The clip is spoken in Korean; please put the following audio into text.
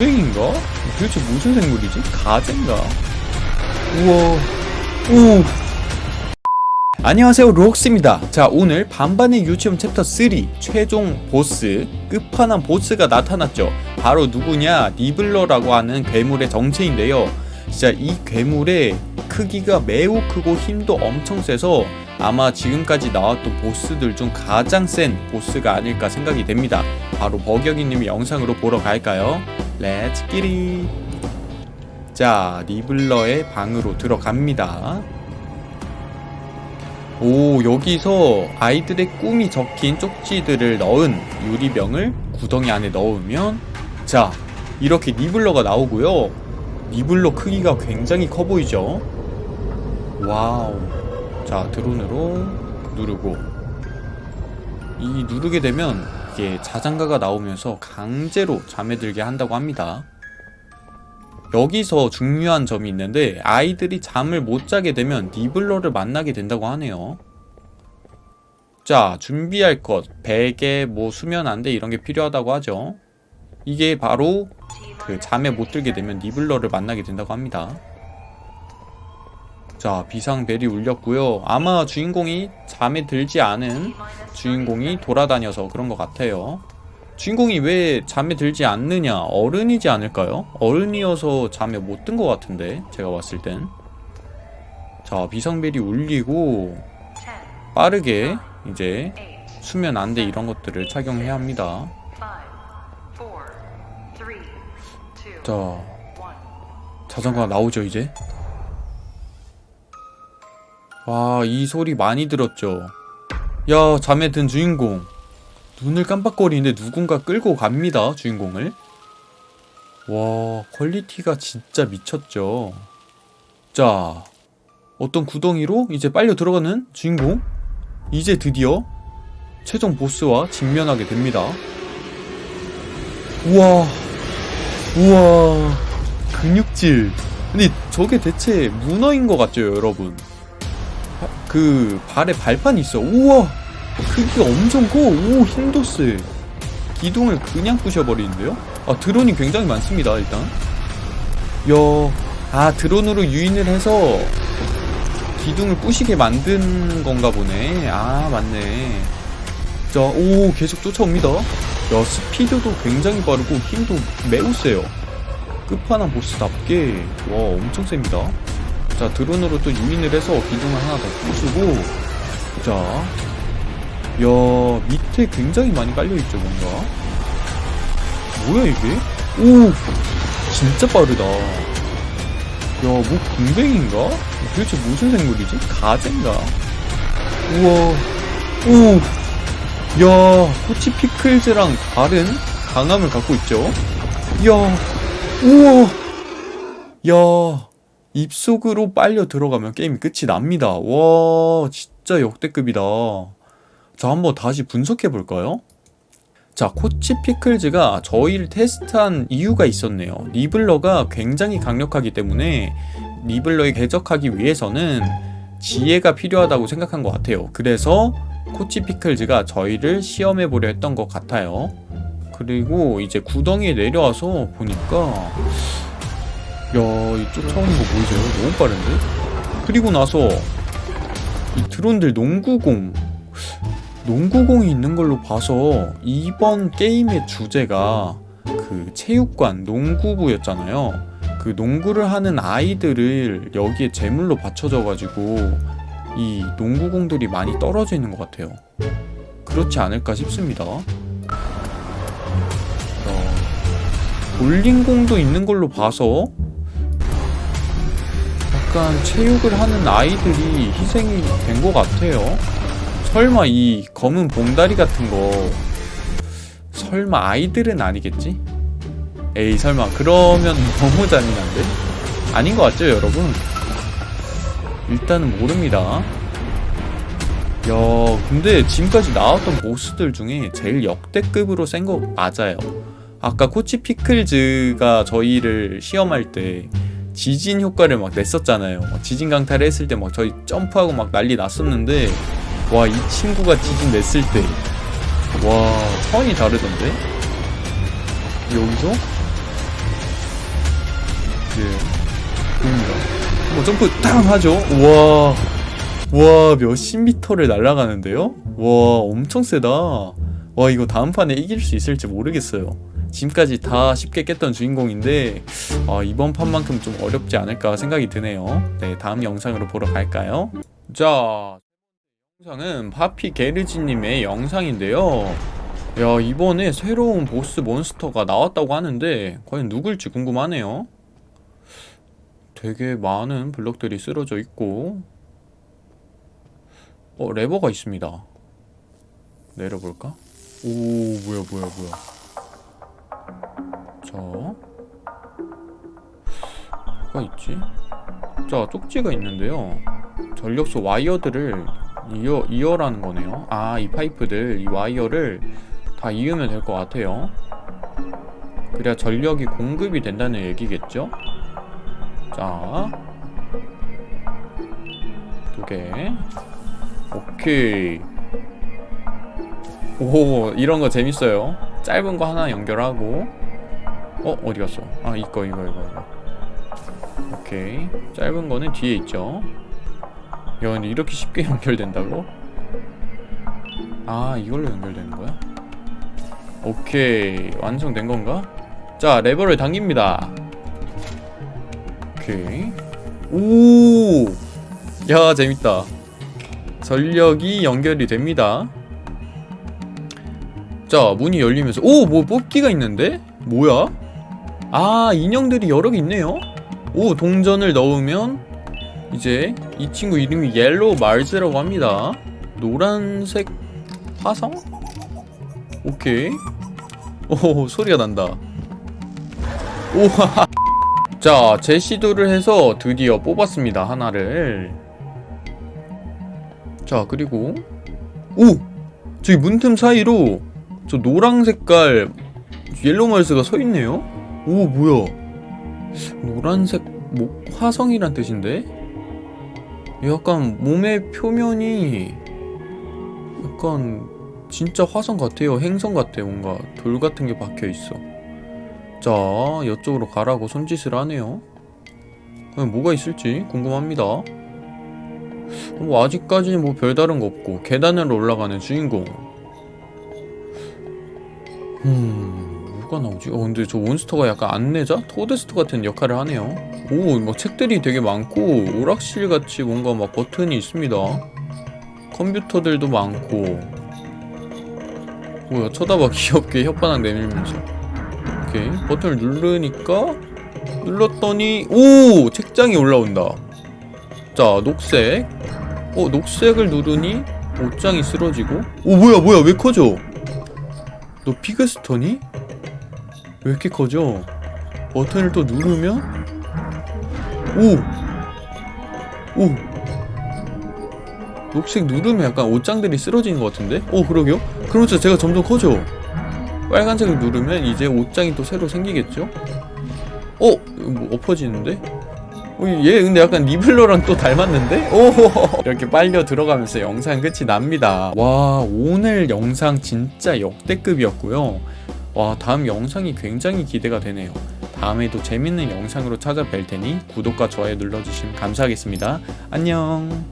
땡인가? 도대체 무슨 생물이지? 가재인가? 우와 오 안녕하세요 록스입니다 자 오늘 반반의 유치원 챕터 3 최종 보스 끝판왕 보스가 나타났죠 바로 누구냐 니블러라고 하는 괴물의 정체인데요 진짜 이 괴물의 크기가 매우 크고 힘도 엄청 세서 아마 지금까지 나왔던 보스들 중 가장 센 보스가 아닐까 생각이 됩니다 바로 버격이님의 영상으로 보러 갈까요? Let's get it 자 니블러의 방으로 들어갑니다. 오 여기서 아이들의 꿈이 적힌 쪽지들을 넣은 유리병을 구덩이 안에 넣으면 자 이렇게 니블러가 나오고요. 니블러 크기가 굉장히 커 보이죠? Wow. 자 드론으로 누르고. 이 누르게 되면 이게 자장가가 나오면서 강제로 잠에 들게 한다고 합니다. 여기서 중요한 점이 있는데 아이들이 잠을 못 자게 되면 니블러를 만나게 된다고 하네요. 자 준비할 것. 베개 뭐 수면 안대 이런 게 필요하다고 하죠. 이게 바로 그 잠에 못 들게 되면 니블러를 만나게 된다고 합니다 자 비상벨이 울렸고요. 아마 주인공이 잠에 들지 않은 주인공이 돌아다녀서 그런 것 같아요. 주인공이 왜 잠에 들지 않느냐? 어른이지 않을까요? 어른이어서 잠에 못 든 것 같은데 제가 봤을 땐자 비상벨이 울리고 빠르게 이제 수면 안대 이런 것들을 착용해야 합니다. 자 자전거가 나오죠 이제 와 이 소리 많이 들었죠. 야 잠에 든 주인공. 눈을 깜빡거리는데 누군가 끌고 갑니다 주인공을. 와 퀄리티가 진짜 미쳤죠. 자 어떤 구덩이로 이제 빨려 들어가는 주인공? 이제 드디어 최종 보스와 직면하게 됩니다. 우와 우와 근육질. 근데 저게 대체 문어인 것 같죠 여러분 그 발에 발판이 있어 우와 크기가 엄청 커. 오, 힘도 세. 기둥을 그냥 부셔버리는데요? 아, 드론이 굉장히 많습니다, 일단. 야, 아, 드론으로 유인을 해서 기둥을 부시게 만든 건가 보네. 아, 맞네. 자, 오, 계속 쫓아옵니다. 야, 스피드도 굉장히 빠르고 힘도 매우 세요. 끝판왕 보스답게, 와, 엄청 셉니다. 자, 드론으로 또 유인을 해서 기둥을 하나 더 부수고, 자, 야 밑에 굉장히 많이 깔려있죠 뭔가 뭐야 이게? 오 진짜 빠르다 야뭐 궁뎅인가? 도대체 무슨 생물이지? 가재인가? 우와 오 야 코치 피클즈랑 다른 강함을 갖고 있죠 야 우와 야 입속으로 빨려 들어가면 게임이 끝이 납니다. 와 진짜 역대급이다. 자 한번 다시 분석해 볼까요? 자 코치 피클즈가 저희를 테스트한 이유가 있었네요. 리블러가 굉장히 강력하기 때문에 리블러에 궤적하기 위해서는 지혜가 필요하다고 생각한 것 같아요. 그래서 코치 피클즈가 저희를 시험해 보려 했던 것 같아요. 그리고 이제 구덩이에 내려와서 보니까 야이 쫓아오는 거 보이세요? 너무 빠른데? 그리고 나서 이 드론들 농구공 농구공이 있는 걸로 봐서 이번 게임의 주제가 그 체육관 농구부였잖아요 그 농구를 하는 아이들을 여기에 제물로 바쳐져 가지고 이 농구공들이 많이 떨어져 있는 것 같아요 그렇지 않을까 싶습니다 어, 볼링공도 있는 걸로 봐서 약간 체육을 하는 아이들이 희생이 된 것 같아요 설마 이 검은 봉다리 같은 거 설마 아이들은 아니겠지? 에이 설마 그러면 너무 잔인한데? 아닌 것 같죠 여러분? 일단은 모릅니다 야 근데 지금까지 나왔던 보스들 중에 제일 역대급으로 센 거 맞아요 아까 코치 피클즈가 저희를 시험할 때 지진 효과를 막 냈었잖아요. 막 지진 강타를 했을 때 막 저희 점프하고 막 난리 났었는데 와 이 친구가 지진 냈을 때 와 차원이 다르던데? 여기서? 이제 보입니다 뭐 점프 탕 하죠? 우와 와 몇십 미터를 날아가는데요? 와 엄청 세다. 와 이거 다음 판에 이길 수 있을지 모르겠어요. 지금까지 다 쉽게 깼던 주인공인데 아, 이번 판만큼 좀 어렵지 않을까 생각이 드네요. 네 다음 영상으로 보러 갈까요? 자 영상은 파피 게르지님의 영상인데요. 야 이번에 새로운 보스 몬스터가 나왔다고 하는데 과연 누굴지 궁금하네요. 되게 많은 블럭들이 쓰러져 있고 어 레버가 있습니다. 내려볼까? 오 뭐야 뭐야 뭐야 뭐가 있지? 자 쪽지가 있는데요. 전력소 와이어들을 이어, 이어라는 거네요. 아 이 파이프들 이 와이어를 다 이으면 될 것 같아요. 그래야 전력이 공급이 된다는 얘기겠죠? 자 두개. 오케이. 오 이런 거 재밌어요. 짧은 거 하나 연결하고. 어 어디 갔어? 아 이거 이거 이거 이거 오케이 짧은 거는 뒤에 있죠 야 근데 이렇게 쉽게 연결된다고? 아 이걸로 연결되는 거야? 오케이 완성된 건가? 자 레버를 당깁니다 오케이 오야 재밌다 전력이 연결이 됩니다 자 문이 열리면서 오 뭐 뽑기가 있는데? 뭐야? 아 인형들이 여러 개 있네요 오 동전을 넣으면 이제 이 친구 이름이 Yellow Mars라고 합니다 노란색 화성? 오케이 오 소리가 난다 오하 자 재시도를 해서 드디어 뽑았습니다 하나를 자 그리고 오! 저기 문틈 사이로 저 노랑 색깔 Yellow Mars가 서있네요? 오 뭐야 노란색 뭐 화성이란 뜻인데? 약간 몸의 표면이 약간 진짜 화성 같아요. 행성 같아. 뭔가 돌 같은 게 박혀있어. 자 이쪽으로 가라고 손짓을 하네요. 뭐가 있을지 궁금합니다. 뭐 아직까지는 뭐 별다른 거 없고 계단으로 올라가는 주인공. 음... 뭐가 나오지? 어 근데 저 몬스터가 약간 안내자? 토데스트 같은 역할을 하네요. 오, 막 책들이 되게 많고 오락실같이 뭔가 막 버튼이 있습니다. 컴퓨터들도 많고. 뭐야 쳐다봐. 귀엽게 혓바닥 내밀면서. 오케이. 버튼을 누르니까 눌렀더니 오! 책장이 올라온다. 자 녹색. 어 녹색을 누르니 옷장이 쓰러지고. 오 뭐야 뭐야. 왜 커져? 너 피그스터니? 왜 이렇게 커져 버튼을 또 누르면 오! 오! 녹색 누르면 약간 옷장들이 쓰러지는 것 같은데? 어 그러게요? 그렇죠 제가 점점 커져 빨간색을 누르면 이제 옷장이 또 새로 생기겠죠? 어? 뭐 엎어지는데? 어, 얘 근데 약간 리블러랑 또 닮았는데? 오 이렇게 빨려 들어가면서 영상 끝이 납니다 와 오늘 영상 진짜 역대급이었고요 와 다음 영상이 굉장히 기대가 되네요. 다음에도 재밌는 영상으로 찾아뵐 테니 구독과 좋아요 눌러주시면 감사하겠습니다. 안녕